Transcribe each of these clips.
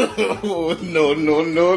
oh, no, no,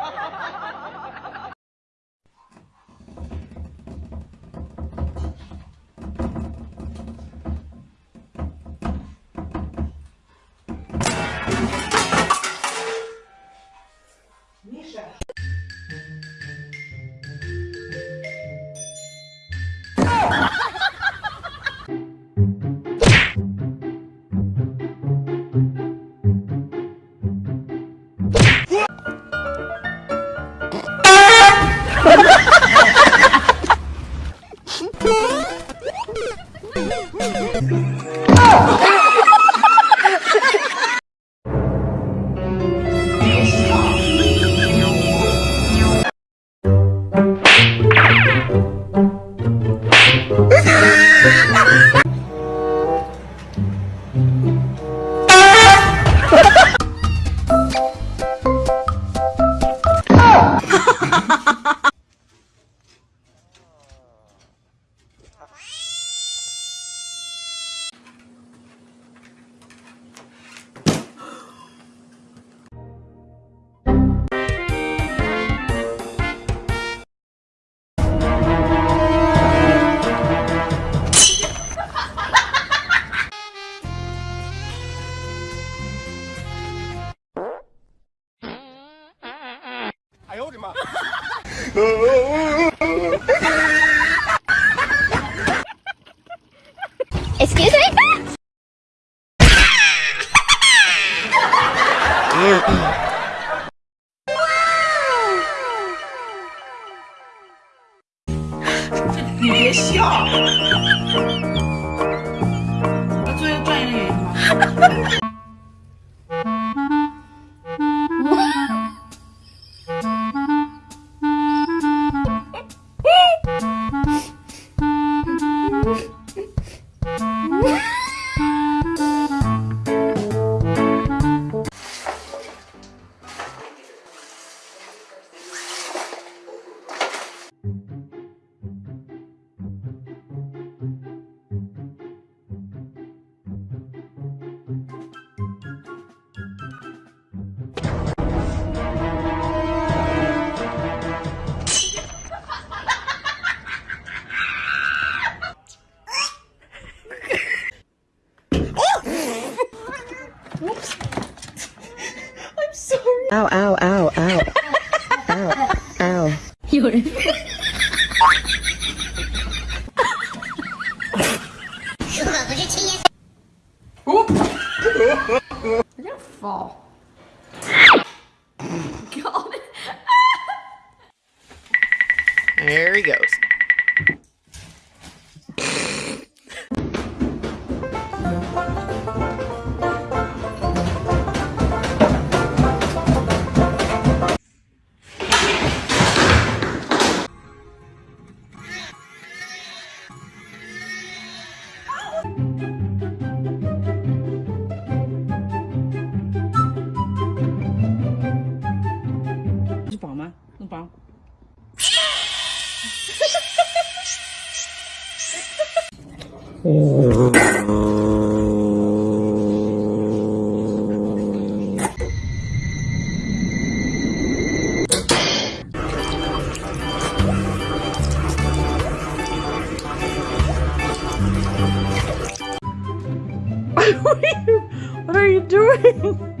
Oh! Excuse me. Ha ha ha! Ow, ow, ow, ow. ow, ow. 有人。如果不是亲眼 You're gonna fall. God. There he goes. what are you doing?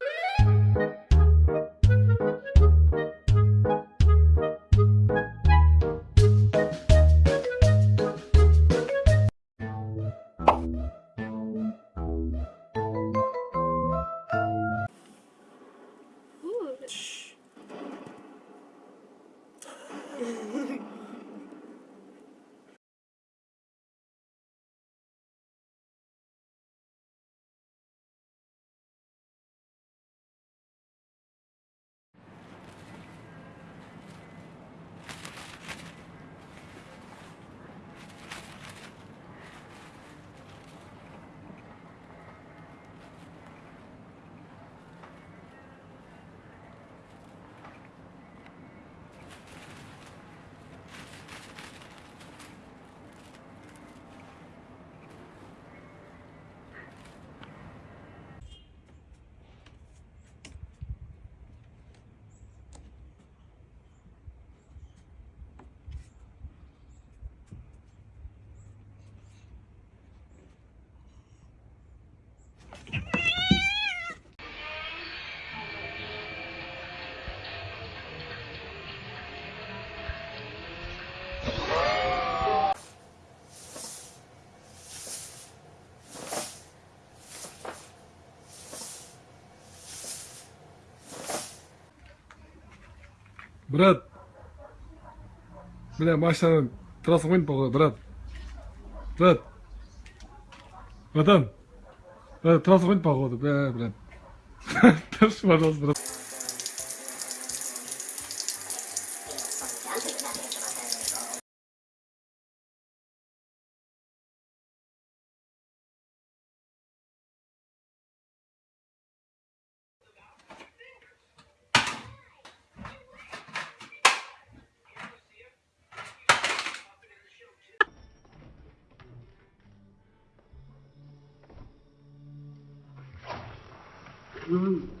брат. Бля машинаның трассасын қойдым полға брат. Брат. Братан. Э, трасса қойдым полға бля брат. Тұршы пожалуйста брат. Come